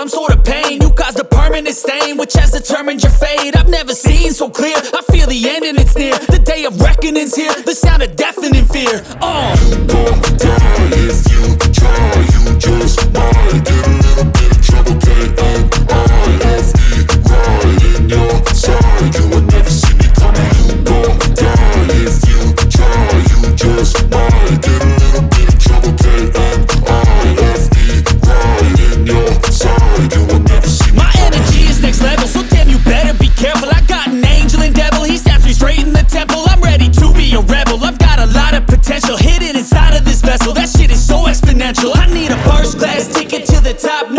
some sort of pain. You caused a permanent stain Which has determined your fate. I've never seen so clear. I feel the end and it's near. The day of reckoning's here. The sound of deafening fear. Oh, top